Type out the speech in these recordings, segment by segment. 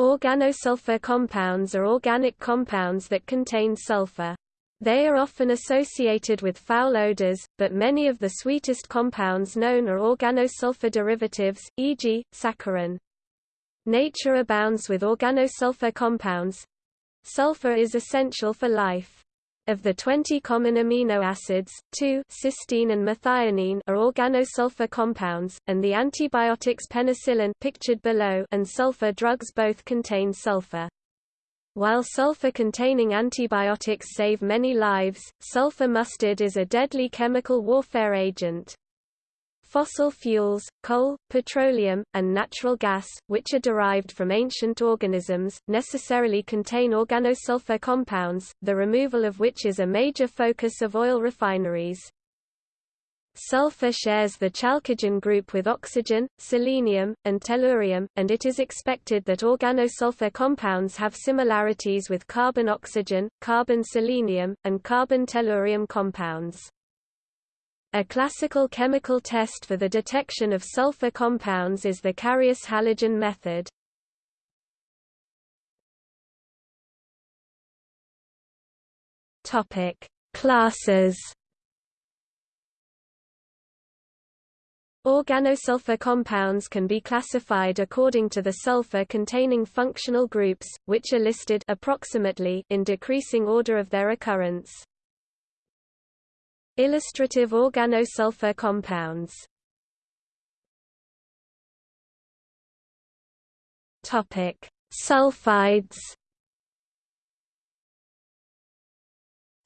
Organosulfur compounds are organic compounds that contain sulfur. They are often associated with foul odors, but many of the sweetest compounds known are organosulfur derivatives, e.g., saccharin. Nature abounds with organosulfur compounds. Sulfur is essential for life. Of the 20 common amino acids, 2 cysteine and methionine are organosulfur compounds, and the antibiotics penicillin pictured below and sulfur drugs both contain sulfur. While sulfur-containing antibiotics save many lives, sulfur mustard is a deadly chemical warfare agent. Fossil fuels, coal, petroleum, and natural gas, which are derived from ancient organisms, necessarily contain organosulfur compounds, the removal of which is a major focus of oil refineries. Sulfur shares the chalcogen group with oxygen, selenium, and tellurium, and it is expected that organosulfur compounds have similarities with carbon-oxygen, carbon-selenium, and carbon-tellurium compounds. A classical chemical test for the detection of sulfur compounds is the Carius-Halogen method. Topic: Classes. Organosulfur compounds can be classified according to the sulfur-containing functional groups, which are listed approximately in decreasing order of their occurrence. Illustrative organosulfur compounds Topic: Sulfides.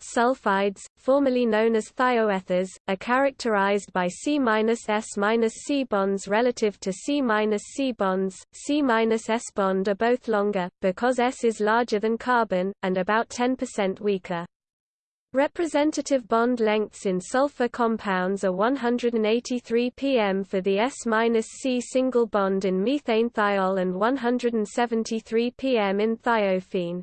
Sulfides, formerly known as thioethers, are characterized by C-S-C bonds relative to C-C bonds. C-S bond are both longer, because S is larger than carbon, and about 10% weaker. Representative bond lengths in sulfur compounds are 183 pm for the S-C single bond in methane thiol and 173 pm in thiophene.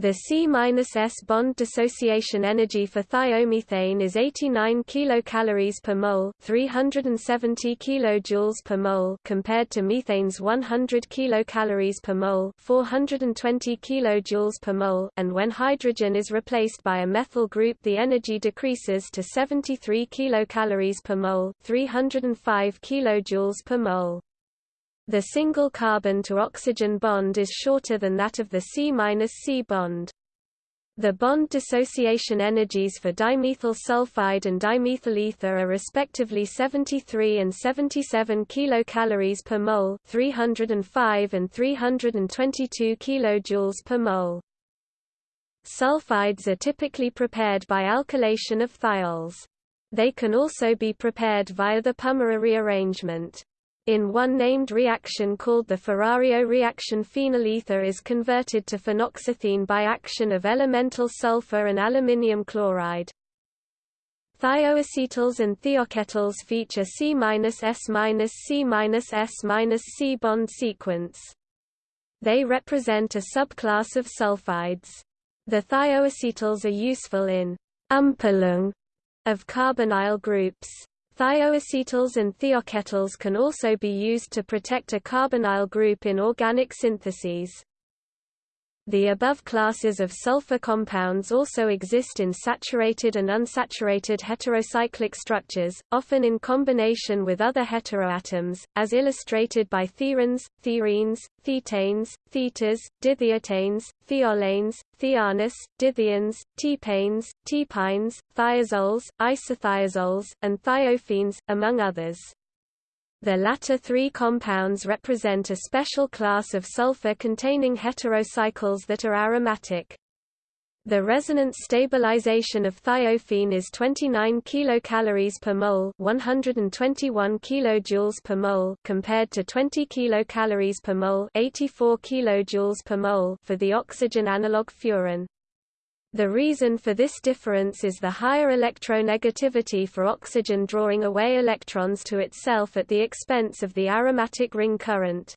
The C-S bond dissociation energy for thiomethane is 89 kilocalories per mole, 370 kilojoules per mole, compared to methane's 100 kilocalories per mole, 420 kilojoules per mole, and when hydrogen is replaced by a methyl group, the energy decreases to 73 kilocalories per mole, 305 kilojoules per mole. The single carbon-to-oxygen bond is shorter than that of the C-C bond. The bond dissociation energies for dimethyl sulfide and dimethyl ether are respectively 73 and 77 kilocalories per mole, 305 and 322 kilojoules per mole. Sulfides are typically prepared by alkylation of thiols. They can also be prepared via the Pummerer rearrangement. In one named reaction called the Ferrario reaction phenyl ether is converted to phenoxathiin by action of elemental sulfur and aluminium chloride. Thioacetals and thioketals feature C-S-C-S-C bond sequence. They represent a subclass of sulfides. The thioacetals are useful in umpolung of carbonyl groups. Thioacetals and thioketals can also be used to protect a carbonyl group in organic syntheses. The above classes of sulfur compounds also exist in saturated and unsaturated heterocyclic structures, often in combination with other heteroatoms, as illustrated by thiiranes, thiirenes, thietanes, thietes, dithietanes, thiolanes, thianes, dithianes, thiepanes, thiepines, thiazoles, isothiazoles, and thiophenes, among others. The latter three compounds represent a special class of sulfur-containing heterocycles that are aromatic. The resonance stabilization of thiophene is 29 kilocalories per mole, 121 kilojoules per mole, compared to 20 kilocalories per mole, 84 kilojoules per mole for the oxygen analog furan. The reason for this difference is the higher electronegativity for oxygen drawing away electrons to itself at the expense of the aromatic ring current.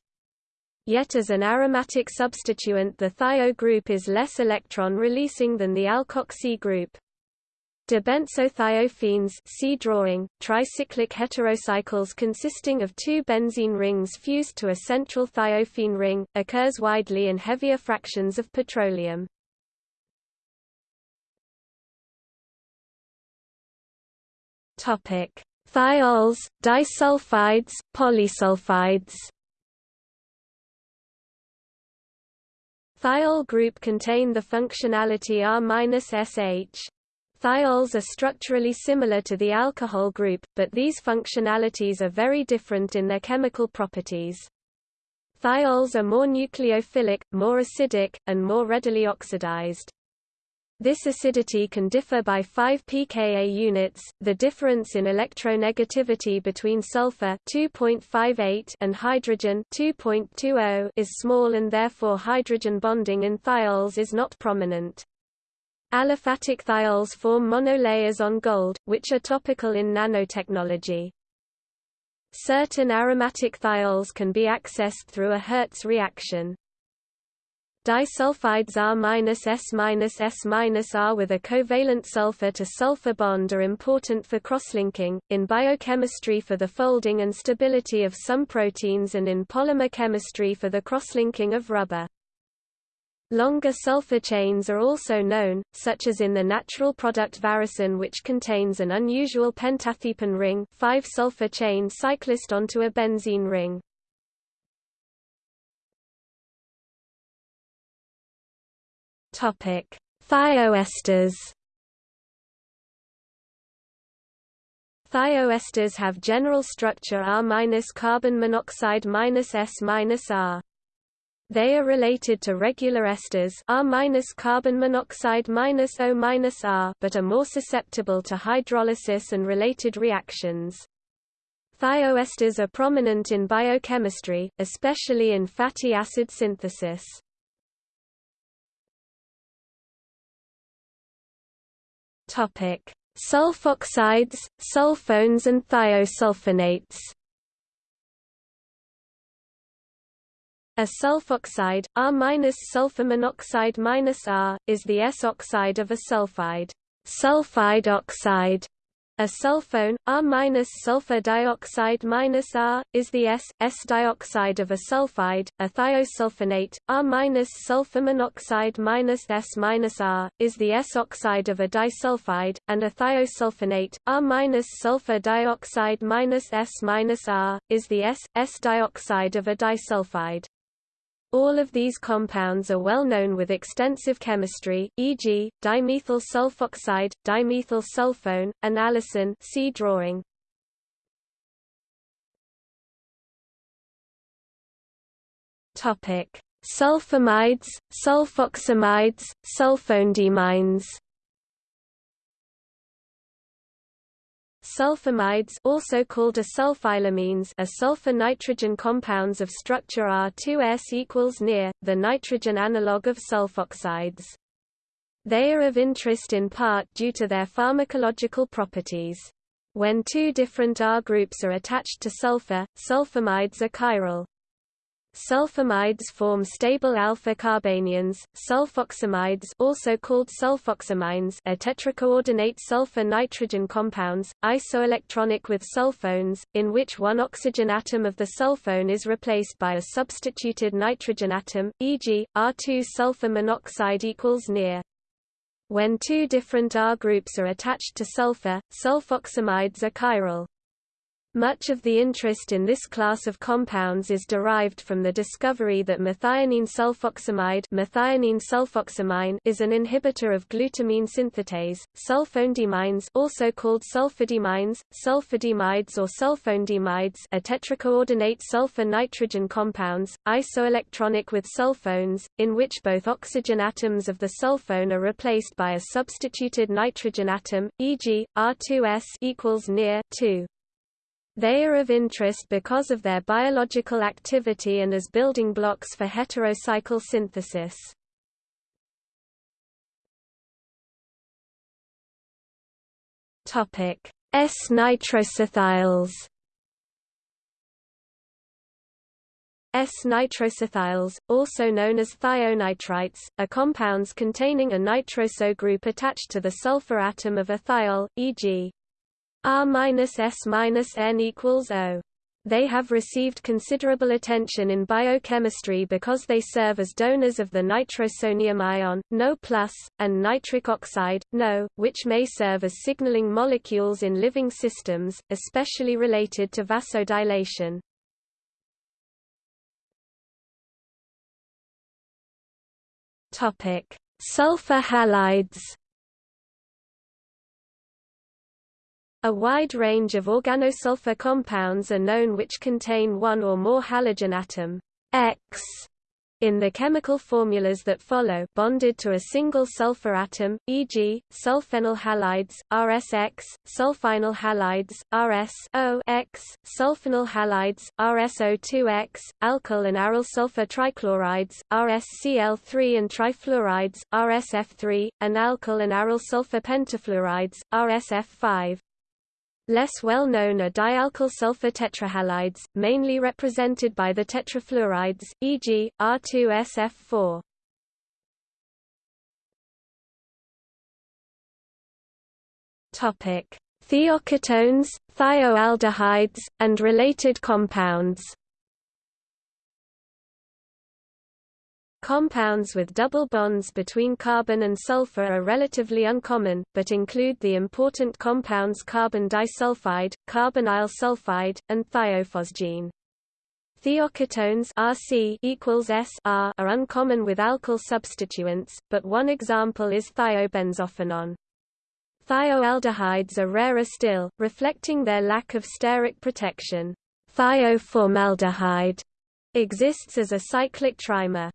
Yet as an aromatic substituent the thio group is less electron releasing than the alkoxy group. Dibenzothiophenes see drawing, tricyclic heterocycles consisting of two benzene rings fused to a central thiophene ring, occurs widely in heavier fractions of petroleum. Thiols, disulfides, polysulfides Thiol group contain the functionality R-SH. Thiols are structurally similar to the alcohol group, but these functionalities are very different in their chemical properties. Thiols are more nucleophilic, more acidic, and more readily oxidized. This acidity can differ by 5 pKa units. The difference in electronegativity between sulfur 2.58 and hydrogen 2.20 is small and therefore hydrogen bonding in thiols is not prominent. Aliphatic thiols form monolayers on gold, which are topical in nanotechnology. Certain aromatic thiols can be accessed through a Herz reaction. Disulfides R-S-S-R with a covalent sulfur-to-sulfur bond are important for crosslinking, in biochemistry for the folding and stability of some proteins and in polymer chemistry for the crosslinking of rubber. Longer sulfur chains are also known, such as in the natural product varicin which contains an unusual pentathiepin ring 5-sulfur chain cyclist onto a benzene ring. Topic: Thioesters. Thioesters have general structure R-carbon monoxide S-R. They are related to regular esters R-carbon monoxide O-R but are more susceptible to hydrolysis and related reactions. Thioesters are prominent in biochemistry, especially in fatty acid synthesis. Topic: Sulfoxides, sulfones and thiosulfonates. A sulfoxide, R-sulfur monoxide -R, is the S-oxide of a sulfide. Sulfide oxide a sulfone, R-sulfur dioxide -R, is the S,S dioxide of a sulfide, a thiosulfinate, R-sulfur monoxide s- S-R, is the S-oxide of a disulfide, and a thiosulfonate, R-sulfur dioxide s- S-R, is the S,S dioxide of a disulfide. All of these compounds are well known with extensive chemistry, e.g., dimethyl sulfoxide, dimethyl sulfone, and allicin see drawing. Topic: Sulfamides, sulfoxamides, sulfondiimines Sulfamides also called asulfilamines are sulfur-nitrogen compounds of structure R2S equals near, the nitrogen analogue of sulfoxides. They are of interest in part due to their pharmacological properties. When two different R groups are attached to sulfur, sulfamides are chiral. Sulfamides form stable alpha-carbanions. Sulfoximides, also called sulfoximines, are tetracoordinate sulfur-nitrogen compounds, isoelectronic with sulfones, in which one oxygen atom of the sulfone is replaced by a substituted nitrogen atom, e.g., R2 sulfur monoxide equals near. When two different R groups are attached to sulfur, sulfoxamides are chiral. Much of the interest in this class of compounds is derived from the discovery that methionine sulfoxamide methionine sulfoximine is an inhibitor of glutamine synthetase. Sulfondiimines also called sulfadiimines, sulfadiimides or sulfondiimides are tetracoordinate sulfur-nitrogen compounds, isoelectronic with sulfones, in which both oxygen atoms of the sulfone are replaced by a substituted nitrogen atom, e.g., R2S equals near 2. They are of interest because of their biological activity and as building blocks for heterocycle synthesis. S-nitrosothiols S-nitrosothiols, also known as thionitrites, are compounds containing a nitroso group attached to the sulfur atom of a thiol, e.g. R-S-N equals O. They have received considerable attention in biochemistry because they serve as donors of the nitrosonium ion, NO+, and nitric oxide, NO, which may serve as signaling molecules in living systems, especially related to vasodilation. Sulfur halides A wide range of organosulfur compounds are known which contain one or more halogen atom X in the chemical formulas that follow bonded to a single sulfur atom, e.g., sulfenyl halides, RSX, sulfinyl halides, RSO-X, sulfonyl halides, RSO2X, alkyl and aryl sulfur trichlorides, RSCl3 and trifluorides, RSF3, and alkyl and aryl sulfur pentafluorides, RSF5. Less well known are dialkyl sulfur tetrahalides, mainly represented by the tetrafluorides, e.g., R2SF4. Topic: Thioketones, thioaldehydes, and related compounds. Compounds with double bonds between carbon and sulfur are relatively uncommon, but include the important compounds carbon disulfide, carbonyl sulfide, and thiophosgene. Thioketones Rc equals S R are uncommon with alkyl substituents, but one example is thiobenzophenone. Thioaldehydes are rarer still, reflecting their lack of steric protection. Thioformaldehyde exists as a cyclic trimer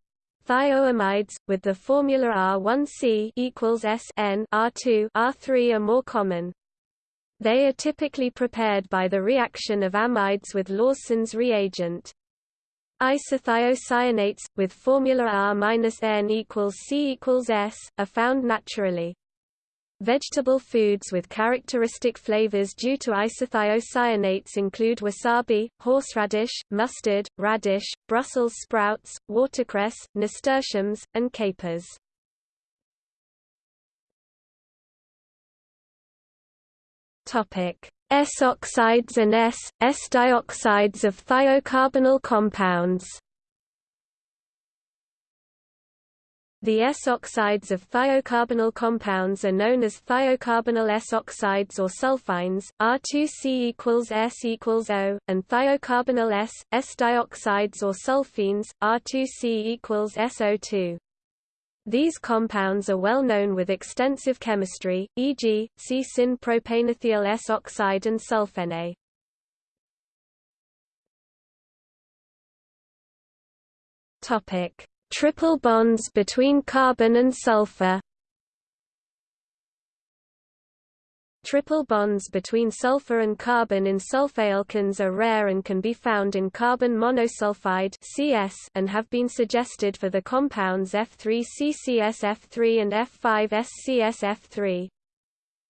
thioamides, with the formula R1C equals S N R2 R3 are more common. They are typically prepared by the reaction of amides with Lawesson's reagent. Isothiocyanates, with formula R-N equals C equals S, are found naturally. Vegetable foods with characteristic flavors due to isothiocyanates include wasabi, horseradish, mustard, radish, Brussels sprouts, watercress, nasturtiums, and capers. S-oxides and S, S-dioxides of thiocarbonyl compounds The S-oxides of thiocarbonyl compounds are known as thiocarbonyl S-oxides or sulfines, R2C equals S equals O, and thiocarbonyl S, S-dioxides or sulfenes, R2C equals SO2. These compounds are well known with extensive chemistry, e.g., C-syn-propanethial S-oxide and sulfene. Topic Triple bonds between carbon and sulfur Triple bonds between sulfur and carbon in sulfaalkynes are rare and can be found in carbon monosulfide (CS) and have been suggested for the compounds F3CCSF3 and F5SCSF3.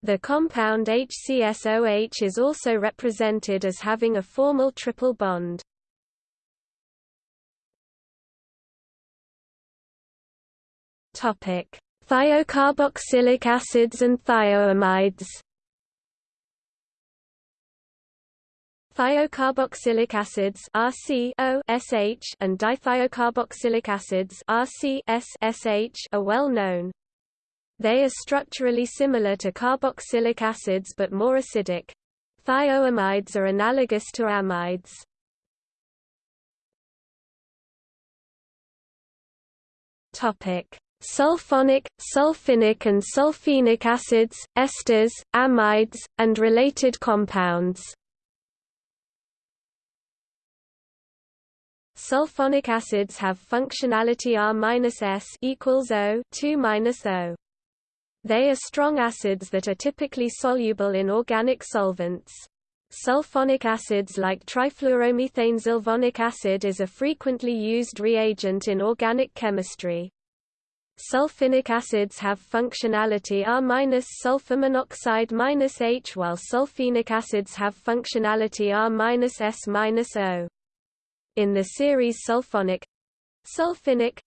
The compound HCSOH is also represented as having a formal triple bond. Topic: Thiocarboxylic acids and thioamides. Thiocarboxylic acids RCO and dithiocarboxylic acids RCS are well known. They are structurally similar to carboxylic acids but more acidic. Thioamides are analogous to amides. Topic: sulfonic, sulfinic and sulfenic acids, esters, amides, and related compounds. Sulfonic acids have functionality R-S equals O 2-O. They are strong acids that are typically soluble in organic solvents. Sulfonic acids like trifluoromethanesulfonic acid is a frequently used reagent in organic chemistry. Sulfinic acids have functionality R-sulfur monoxide-H while sulfenic acids have functionality R-S-O. In the series sulfonic sulfinic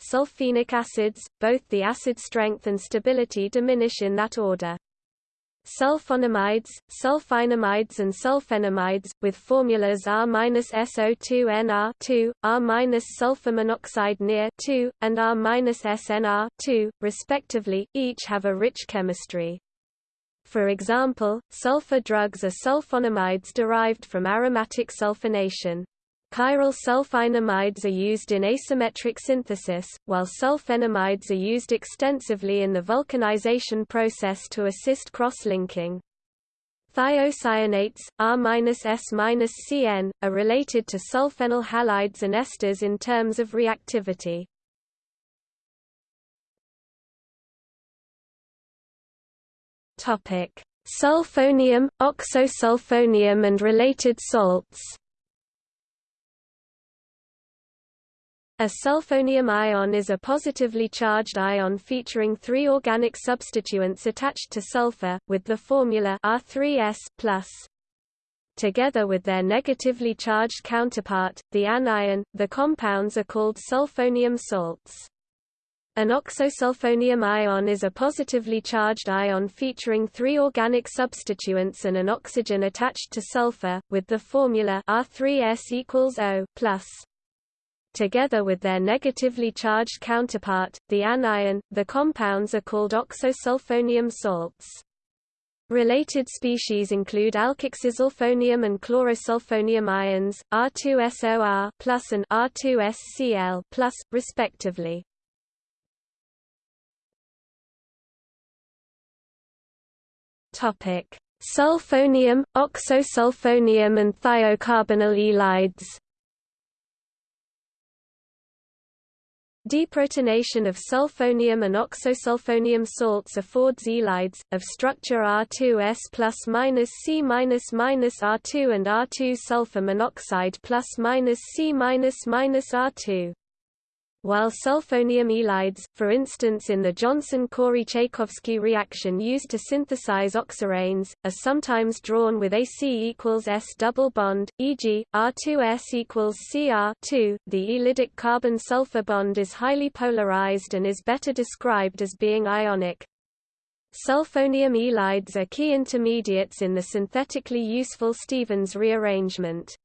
sulfenic acids, both the acid strength and stability diminish in that order. Sulfonamides, sulfinamides and sulfenamides, with formulas R-SO2NR2, R-sulfur monoxide near 2, and R-SNR2, respectively, each have a rich chemistry. For example, sulfur drugs are sulfonamides derived from aromatic sulfonation. Chiral sulfinamides are used in asymmetric synthesis, while sulfenamides are used extensively in the vulcanization process to assist cross-linking. Thiocyanates, R-S-CN, are related to sulfenyl halides and esters in terms of reactivity. Sulfonium, oxosulfonium and related salts A sulfonium ion is a positively charged ion featuring three organic substituents attached to sulfur, with the formula R3S+. Together with their negatively charged counterpart, the anion, the compounds are called sulfonium salts. An oxosulfonium ion is a positively charged ion featuring three organic substituents and an oxygen attached to sulfur, with the formula R3S equals O+. Together with their negatively charged counterpart, the anion, the compounds are called oxosulfonium salts. Related species include alkoxysulfonium and chlorosulfonium ions, R2SOR and R2SCl, respectively. Topic: Sulfonium, oxosulfonium and thiocarbonyl ylides. Deprotonation of sulfonium and oxosulfonium salts affords ylides, of structure R2S plus minus C minus minus R2 and R2 sulfur monoxide plus minus C minus minus R2 while sulfonium ylides, for instance in the Johnson-Corey-Chaykovsky reaction used to synthesize oxiranes, are sometimes drawn with AC equals S double bond, e.g., R2S equals Cr2. The ylidic carbon-sulfur bond is highly polarized and is better described as being ionic. Sulfonium ylides are key intermediates in the synthetically useful Stevens rearrangement.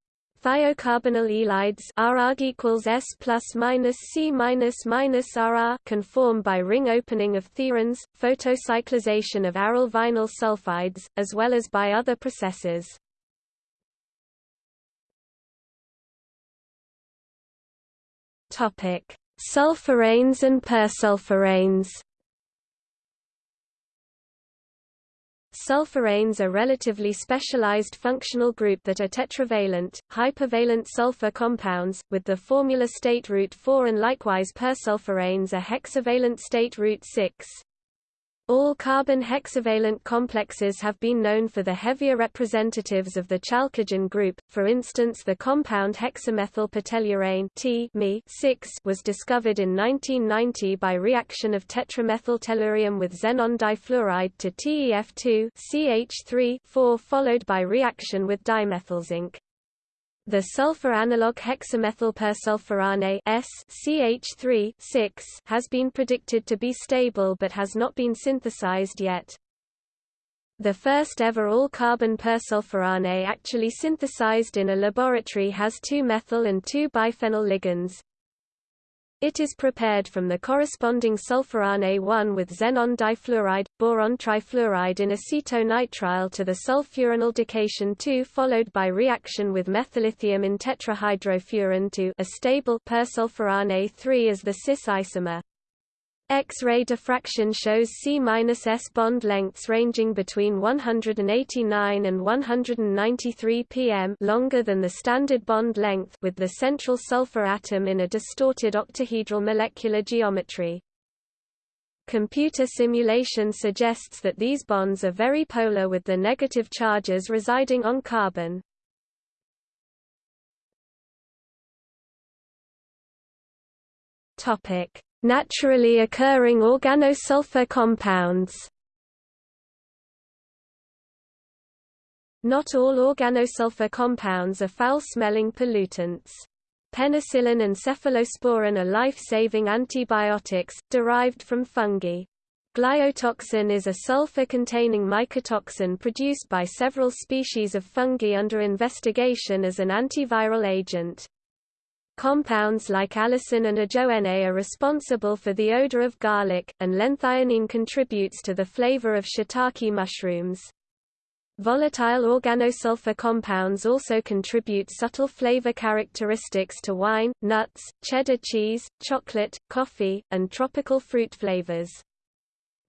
Thiocarbonyl ylides RAG equals S plus minus C minus minus RR by ring opening of thiiranes, photocyclization of aryl vinyl sulfides, as well as by other processes. Topic: Sulfuranes and persulfuranes. Sulfuranes are relatively specialized functional group that are tetravalent, hypervalent sulfur compounds, with the formula state root 4 and likewise persulfuranes are hexavalent state root 6. All carbon hexavalent complexes have been known for the heavier representatives of the chalcogen group, for instance the compound hexamethylpertellurane T was discovered in 1990 by reaction of tetramethyltellurium with xenon difluoride to TEF2 CH3 followed by reaction with dimethylzinc. The sulfur analog hexamethylpersulfurane S CH3 has been predicted to be stable but has not been synthesized yet. The first ever all-carbon persulfurane actually synthesized in a laboratory has two methyl and two biphenyl ligands, it is prepared from the corresponding sulfurane 1 with xenon difluoride, boron trifluoride in acetonitrile to the sulfuranaldecation 2 followed by reaction with methyllithium in tetrahydrofuran to a stable persulfurane 3 as the cis isomer. X-ray diffraction shows C-S bond lengths ranging between 189 and 193 pm longer than the standard bond length with the central sulfur atom in a distorted octahedral molecular geometry. Computer simulation suggests that these bonds are very polar with the negative charges residing on carbon. Topic Naturally occurring organosulfur compounds Not all organosulfur compounds are foul-smelling pollutants. Penicillin and cephalosporin are life-saving antibiotics, derived from fungi. Gliotoxin is a sulfur-containing mycotoxin produced by several species of fungi under investigation as an antiviral agent. Compounds like allicin and ajoene are responsible for the odor of garlic, and lenthionine contributes to the flavor of shiitake mushrooms. Volatile organosulfur compounds also contribute subtle flavor characteristics to wine, nuts, cheddar cheese, chocolate, coffee, and tropical fruit flavors.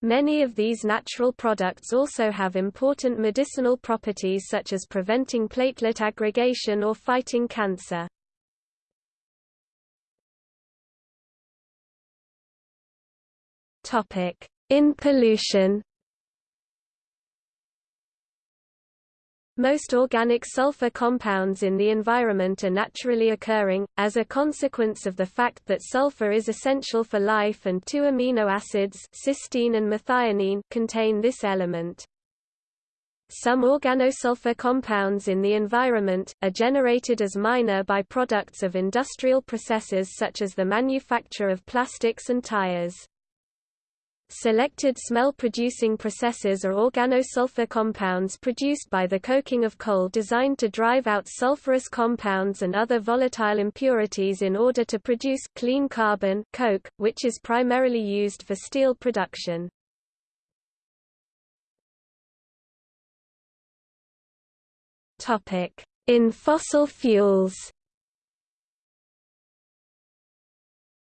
Many of these natural products also have important medicinal properties such as preventing platelet aggregation or fighting cancer. In pollution Most organic sulfur compounds in the environment are naturally occurring, as a consequence of the fact that sulfur is essential for life and two amino acids cysteine and methionine contain this element. Some organosulfur compounds in the environment, are generated as minor byproducts of industrial processes such as the manufacture of plastics and tires. Selected smell-producing processes are organosulfur compounds produced by the coking of coal designed to drive out sulfurous compounds and other volatile impurities in order to produce clean carbon coke, which is primarily used for steel production. In fossil fuels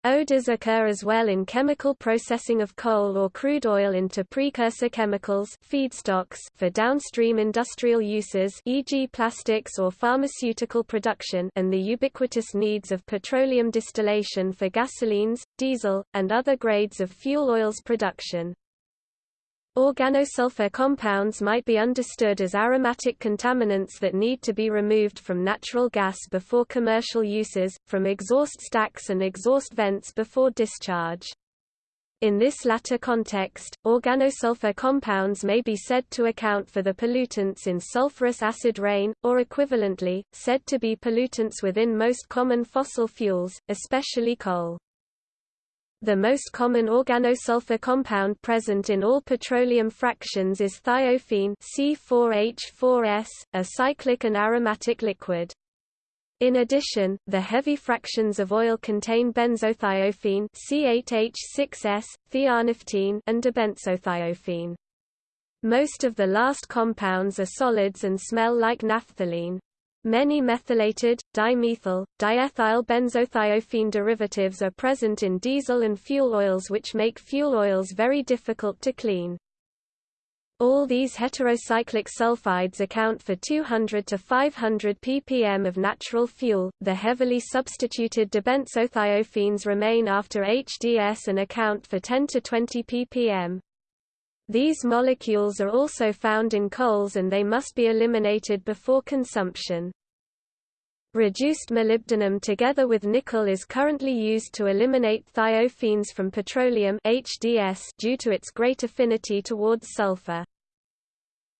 Odors occur as well in chemical processing of coal or crude oil into precursor chemicals feedstocks for downstream industrial uses e.g. plastics or pharmaceutical production and the ubiquitous needs of petroleum distillation for gasolines, diesel, and other grades of fuel oils production. Organosulfur compounds might be understood as aromatic contaminants that need to be removed from natural gas before commercial uses, from exhaust stacks and exhaust vents before discharge. In this latter context, organosulfur compounds may be said to account for the pollutants in sulfurous acid rain, or equivalently, said to be pollutants within most common fossil fuels, especially coal. The most common organosulfur compound present in all petroleum fractions is thiophene C4H4S, a cyclic and aromatic liquid. In addition, the heavy fractions of oil contain benzothiophene C8H6S, thionaphthene and dibenzothiophene. Most of the last compounds are solids and smell like naphthalene. Many methylated, dimethyl, diethyl benzothiophene derivatives are present in diesel and fuel oils which make fuel oils very difficult to clean. All these heterocyclic sulfides account for 200 to 500 ppm of natural fuel. The heavily substituted dibenzothiophene remain after HDS and account for 10 to 20 ppm. These molecules are also found in coals and they must be eliminated before consumption. Reduced molybdenum together with nickel is currently used to eliminate thiophenes from petroleum HDS due to its great affinity towards sulfur.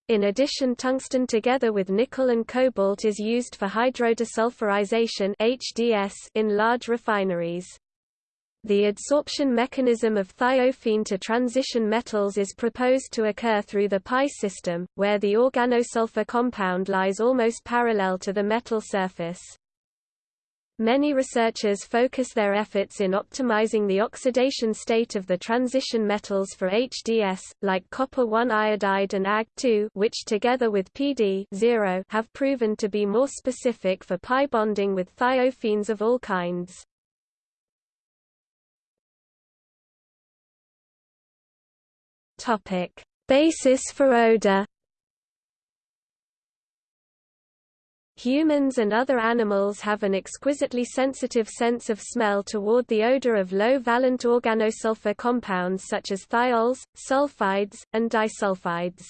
In addition tungsten together with nickel and cobalt is used for hydrodesulfurization HDS in large refineries. The adsorption mechanism of thiophene to transition metals is proposed to occur through the pi system, where the organosulfur compound lies almost parallel to the metal surface. Many researchers focus their efforts in optimizing the oxidation state of the transition metals for HDS, like copper-1 iodide and Ag2 which together with PD have proven to be more specific for pi bonding with thiophenes of all kinds. Topic: Basis for odor. Humans and other animals have an exquisitely sensitive sense of smell toward the odor of low-valent organosulfur compounds such as thiols, sulfides, and disulfides.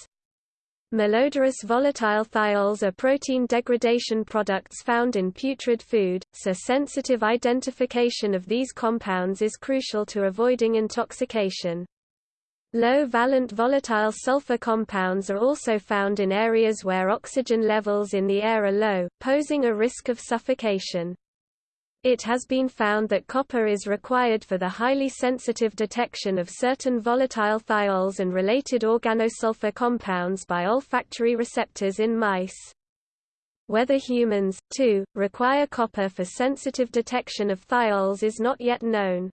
Malodorous volatile thiols are protein degradation products found in putrid food, so sensitive identification of these compounds is crucial to avoiding intoxication. Low-valent volatile sulfur compounds are also found in areas where oxygen levels in the air are low, posing a risk of suffocation. It has been found that copper is required for the highly sensitive detection of certain volatile thiols and related organosulfur compounds by olfactory receptors in mice. Whether humans, too, require copper for sensitive detection of thiols is not yet known.